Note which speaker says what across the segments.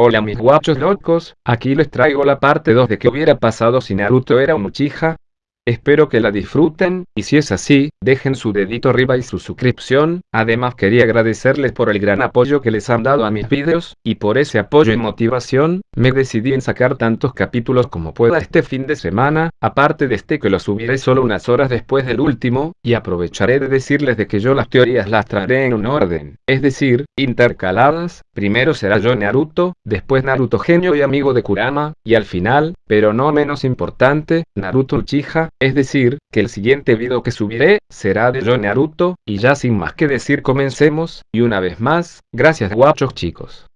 Speaker 1: Hola mis guachos locos, aquí les traigo la parte 2 de qué hubiera pasado si Naruto era un Uchiha, Espero que la disfruten, y si es así, dejen su dedito arriba y su suscripción, además quería agradecerles por el gran apoyo que les han dado a mis vídeos, y por ese apoyo y motivación, me decidí en sacar tantos capítulos como pueda este fin de semana, aparte de este que lo subiré solo unas horas después del último, y aprovecharé de decirles de que yo las teorías las traeré en un orden, es decir, intercaladas, primero será yo Naruto, después Naruto genio y amigo de Kurama, y al final, pero no menos importante, Naruto Uchiha, es decir, que el siguiente video que subiré, será de yo Naruto, y ya sin más que decir comencemos, y una vez más, gracias guachos chicos.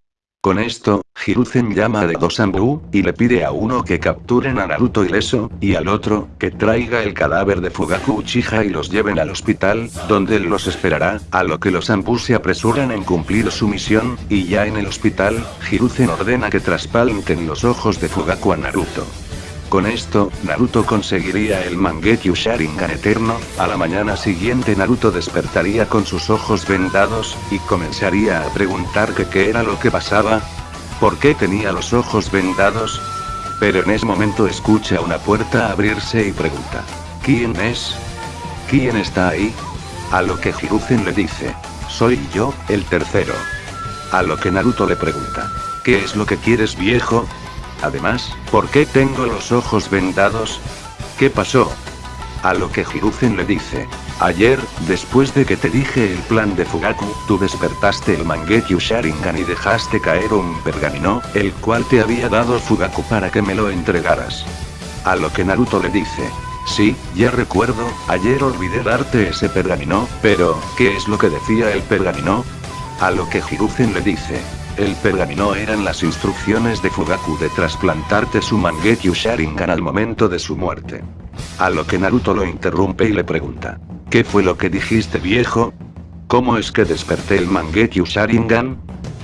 Speaker 2: Con esto, Hiruzen llama a Degosambu, y le pide a uno que capturen a Naruto ileso, y al otro, que traiga el cadáver de Fugaku Uchiha y los lleven al hospital, donde él los esperará, a lo que los Ambu se apresuran en cumplir su misión, y ya en el hospital, Hiruzen ordena que traspalten los ojos de Fugaku a Naruto. Con esto, Naruto conseguiría el Mangekyo Sharingan eterno, a la mañana siguiente Naruto despertaría con sus ojos vendados, y comenzaría a preguntar que qué era lo que pasaba. ¿Por qué tenía los ojos vendados? Pero en ese momento escucha una puerta abrirse y pregunta. ¿Quién es? ¿Quién está ahí? A lo que Hiruzen le dice. Soy yo, el tercero. A lo que Naruto le pregunta. ¿Qué es lo que quieres viejo? Además, ¿por qué tengo los ojos vendados? ¿Qué pasó? A lo que Hiruzen le dice. Ayer, después de que te dije el plan de Fugaku, tú despertaste el Mangekyo Sharingan y dejaste caer un pergamino, el cual te había dado Fugaku para que me lo entregaras. A lo que Naruto le dice. Sí, ya recuerdo, ayer olvidé darte ese pergamino, pero, ¿qué es lo que decía el pergamino? A lo que Hiruzen le dice. El pergamino eran las instrucciones de Fugaku de trasplantarte su Mangekyo Sharingan al momento de su muerte. A lo que Naruto lo interrumpe y le pregunta. ¿Qué fue lo que dijiste viejo? ¿Cómo es que desperté el Mangekyo Sharingan?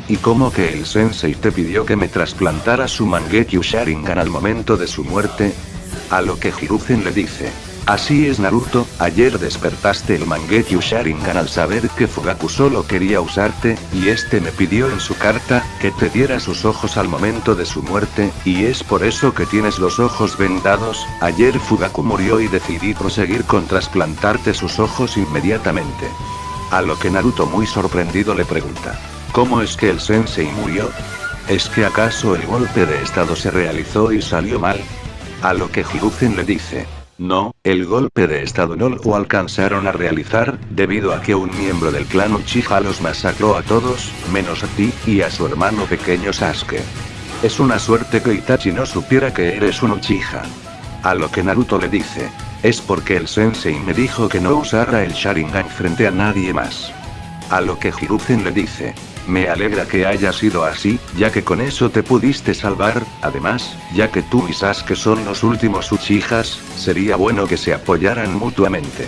Speaker 2: ¿Y cómo que el sensei te pidió que me trasplantara su Mangekyo Sharingan al momento de su muerte? A lo que Hiruzen le dice. Así es Naruto, ayer despertaste el Mangekyo Sharingan al saber que Fugaku solo quería usarte, y este me pidió en su carta, que te diera sus ojos al momento de su muerte, y es por eso que tienes los ojos vendados, ayer Fugaku murió y decidí proseguir con trasplantarte sus ojos inmediatamente. A lo que Naruto muy sorprendido le pregunta. ¿Cómo es que el sensei murió? ¿Es que acaso el golpe de estado se realizó y salió mal? A lo que Hiruzen le dice. No, el golpe de estado no lo alcanzaron a realizar, debido a que un miembro del clan Uchiha los masacró a todos, menos a ti, y a su hermano pequeño Sasuke. Es una suerte que Itachi no supiera que eres un Uchiha. A lo que Naruto le dice. Es porque el sensei me dijo que no usara el Sharingan frente a nadie más. A lo que Hiruzen le dice. Me alegra que haya sido así, ya que con eso te pudiste salvar, además, ya que tú y Sasuke son los últimos Uchijas, sería bueno que se apoyaran mutuamente.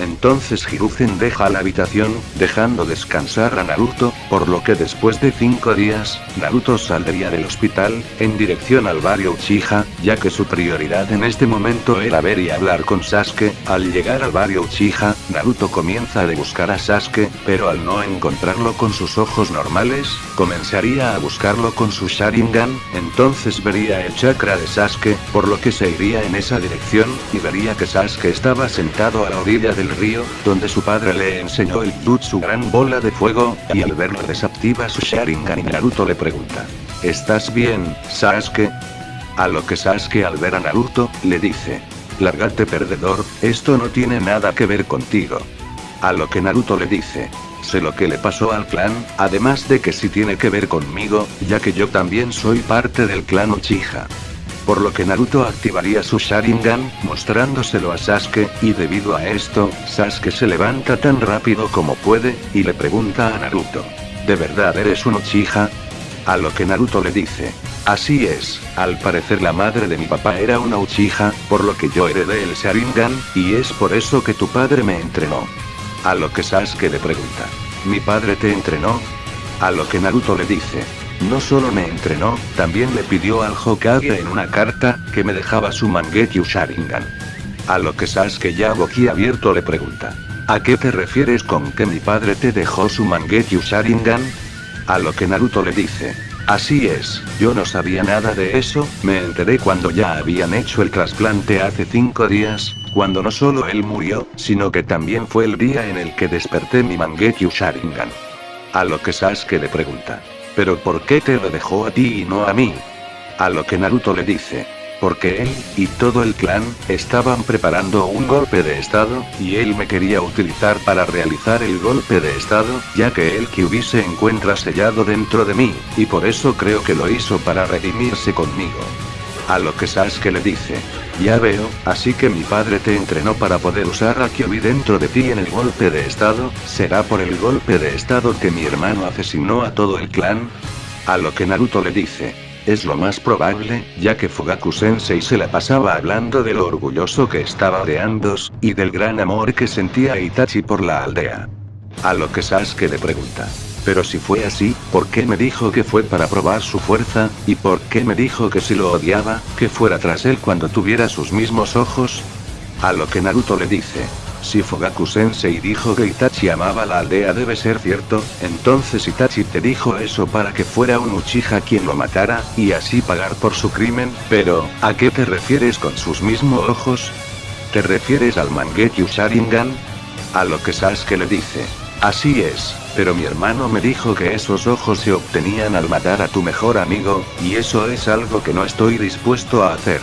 Speaker 2: Entonces Hiruzen deja la habitación, dejando descansar a Naruto, por lo que después de cinco días, Naruto saldría del hospital, en dirección al barrio Uchiha, ya que su prioridad en este momento era ver y hablar con Sasuke, al llegar al barrio Uchiha, Naruto comienza a buscar a Sasuke, pero al no encontrarlo con sus ojos normales, comenzaría a buscarlo con su Sharingan, entonces vería el chakra de Sasuke, por lo que se iría en esa dirección, y vería que Sasuke estaba sentado a la orilla del río, donde su padre le enseñó el jutsu gran bola de fuego, y al verlo desactiva su Sharingan y Naruto le pregunta. ¿Estás bien, Sasuke? A lo que Sasuke al ver a Naruto, le dice. Lárgate perdedor, esto no tiene nada que ver contigo. A lo que Naruto le dice. Sé lo que le pasó al clan, además de que sí tiene que ver conmigo, ya que yo también soy parte del clan Uchiha por lo que Naruto activaría su Sharingan, mostrándoselo a Sasuke, y debido a esto, Sasuke se levanta tan rápido como puede, y le pregunta a Naruto. ¿De verdad eres un Uchiha? A lo que Naruto le dice. Así es, al parecer la madre de mi papá era una Uchiha, por lo que yo heredé el Sharingan, y es por eso que tu padre me entrenó. A lo que Sasuke le pregunta. ¿Mi padre te entrenó? A lo que Naruto le dice. No solo me entrenó, también le pidió al Hokage en una carta, que me dejaba su Mangekyo Sharingan. A lo que Sasuke ya abierto le pregunta. ¿A qué te refieres con que mi padre te dejó su Mangekyo Sharingan? A lo que Naruto le dice. Así es, yo no sabía nada de eso, me enteré cuando ya habían hecho el trasplante hace cinco días, cuando no solo él murió, sino que también fue el día en el que desperté mi Mangekyo Sharingan. A lo que Sasuke le pregunta. ¿Pero por qué te lo dejó a ti y no a mí? A lo que Naruto le dice. Porque él, y todo el clan, estaban preparando un golpe de estado, y él me quería utilizar para realizar el golpe de estado, ya que el Kyuubi se encuentra sellado dentro de mí, y por eso creo que lo hizo para redimirse conmigo. A lo que Sasuke le dice. Ya veo, así que mi padre te entrenó para poder usar a Kyuubi dentro de ti en el golpe de estado, ¿será por el golpe de estado que mi hermano asesinó a todo el clan? A lo que Naruto le dice. Es lo más probable, ya que Fugaku Sensei se la pasaba hablando de lo orgulloso que estaba de Andos, y del gran amor que sentía Itachi por la aldea. A lo que Sasuke le pregunta. Pero si fue así, ¿por qué me dijo que fue para probar su fuerza? ¿Y por qué me dijo que si lo odiaba, que fuera tras él cuando tuviera sus mismos ojos? A lo que Naruto le dice. Si Fogaku Sensei dijo que Itachi amaba la aldea debe ser cierto, entonces Itachi te dijo eso para que fuera un Uchiha quien lo matara, y así pagar por su crimen, pero, ¿a qué te refieres con sus mismos ojos? ¿Te refieres al Mangekyo Sharingan? A lo que Sasuke le dice. Así es, pero mi hermano me dijo que esos ojos se obtenían al matar a tu mejor amigo, y eso es algo que no estoy dispuesto a hacer.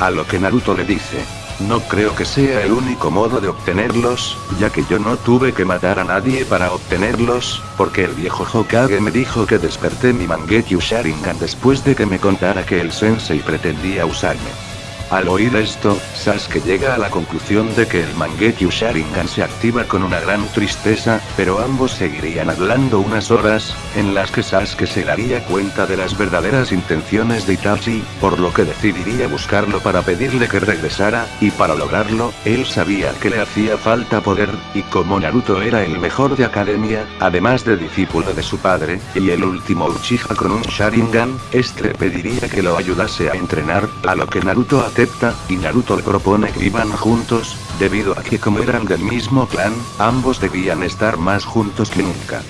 Speaker 2: A lo que Naruto le dice. No creo que sea el único modo de obtenerlos, ya que yo no tuve que matar a nadie para obtenerlos, porque el viejo Hokage me dijo que desperté mi Mangekyo Sharingan después de que me contara que el sensei pretendía usarme. Al oír esto, Sasuke llega a la conclusión de que el Mangekyo Sharingan se activa con una gran tristeza, pero ambos seguirían hablando unas horas, en las que Sasuke se daría cuenta de las verdaderas intenciones de Itachi, por lo que decidiría buscarlo para pedirle que regresara, y para lograrlo, él sabía que le hacía falta poder, y como Naruto era el mejor de academia, además de discípulo de su padre, y el último Uchiha con un Sharingan, este pediría que lo ayudase a entrenar, a lo que Naruto acepta y Naruto le propone que iban juntos, debido a que como eran del mismo clan, ambos debían estar más juntos que nunca.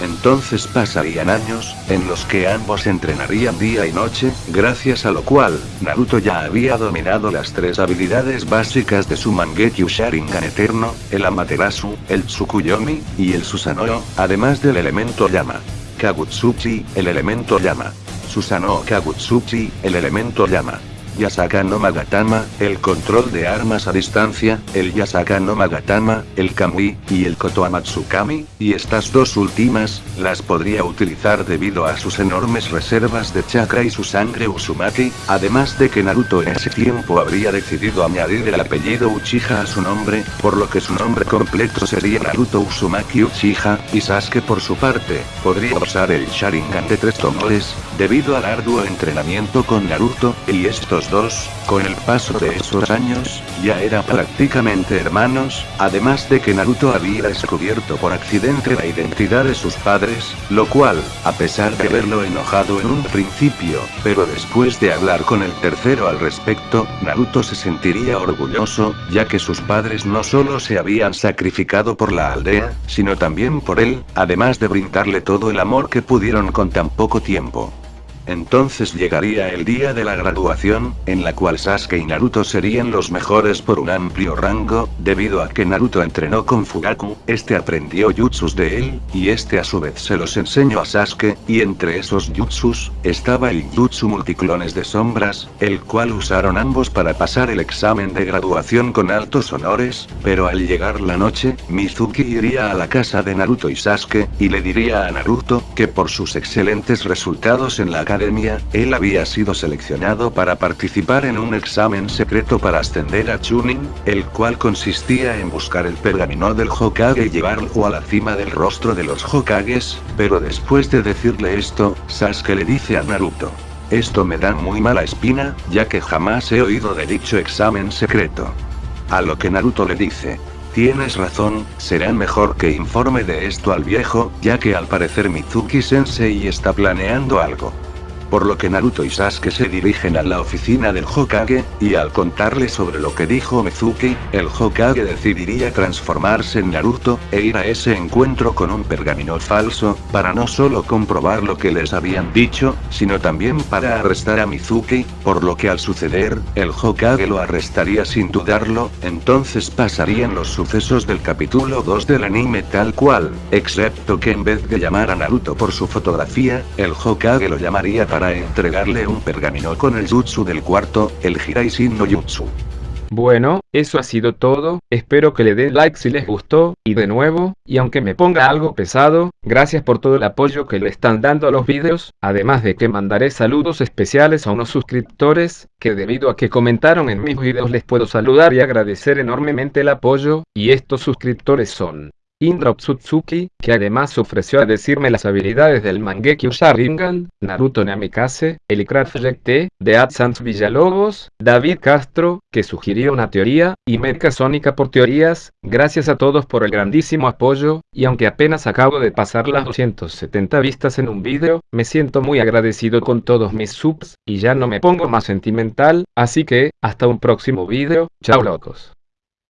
Speaker 2: Entonces pasarían años, en los que ambos entrenarían día y noche, gracias a lo cual, Naruto ya había dominado las tres habilidades básicas de su Mangekyo Sharingan eterno, el Amaterasu, el Tsukuyomi, y el Susanoo, además del elemento llama. Kagutsuchi, el elemento llama. Susanoo Kagutsuchi, el elemento llama. Yasaka no Magatama, el control de armas a distancia, el Yasaka no Magatama, el Kamui, y el Kotoamatsukami, y estas dos últimas, las podría utilizar debido a sus enormes reservas de chakra y su sangre Uzumaki, además de que Naruto en ese tiempo habría decidido añadir el apellido Uchiha a su nombre, por lo que su nombre completo sería Naruto Uzumaki Uchiha, y Sasuke por su parte, podría usar el Sharingan de tres tomores, debido al arduo entrenamiento con Naruto, y estos dos, con el paso de esos años, ya eran prácticamente hermanos, además de que Naruto había descubierto por accidente la identidad de sus padres, lo cual, a pesar de haberlo enojado en un principio, pero después de hablar con el tercero al respecto, Naruto se sentiría orgulloso, ya que sus padres no solo se habían sacrificado por la aldea, sino también por él, además de brindarle todo el amor que pudieron con tan poco tiempo. Entonces llegaría el día de la graduación, en la cual Sasuke y Naruto serían los mejores por un amplio rango, debido a que Naruto entrenó con Fugaku, este aprendió jutsus de él, y este a su vez se los enseñó a Sasuke, y entre esos jutsus, estaba el jutsu multiclones de sombras, el cual usaron ambos para pasar el examen de graduación con altos honores, pero al llegar la noche, Mizuki iría a la casa de Naruto y Sasuke, y le diría a Naruto, que por sus excelentes resultados en la él había sido seleccionado para participar en un examen secreto para ascender a Chunin, el cual consistía en buscar el pergamino del Hokage y llevarlo a la cima del rostro de los Hokages, pero después de decirle esto, Sasuke le dice a Naruto. Esto me da muy mala espina, ya que jamás he oído de dicho examen secreto. A lo que Naruto le dice, Tienes razón, será mejor que informe de esto al viejo, ya que al parecer Mizuki Sensei está planeando algo. Por lo que Naruto y Sasuke se dirigen a la oficina del Hokage, y al contarle sobre lo que dijo Mizuki, el Hokage decidiría transformarse en Naruto, e ir a ese encuentro con un pergamino falso, para no solo comprobar lo que les habían dicho, sino también para arrestar a Mizuki, por lo que al suceder, el Hokage lo arrestaría sin dudarlo, entonces pasarían los sucesos del capítulo 2 del anime tal cual, excepto que en vez de llamar a Naruto por su fotografía, el Hokage lo llamaría para entregarle un pergamino con el jutsu del cuarto, el Hiraishin no Jutsu.
Speaker 1: Bueno, eso ha sido todo, espero que le den like si les gustó, y de nuevo, y aunque me ponga algo pesado, gracias por todo el apoyo que le están dando a los vídeos, además de que mandaré saludos especiales a unos suscriptores, que debido a que comentaron en mis vídeos les puedo saludar y agradecer enormemente el apoyo, y estos suscriptores son Indra Tsutsuki, que además ofreció a decirme las habilidades del Mangekyo Sharingan, Naruto Namikaze, el Project de AdSense Villalobos, David Castro, que sugirió una teoría, y Merca Sónica por teorías, gracias a todos por el grandísimo apoyo, y aunque apenas acabo de pasar las 270 vistas en un vídeo, me siento muy agradecido con todos mis subs, y ya no me pongo más sentimental, así que, hasta un próximo vídeo, chao locos.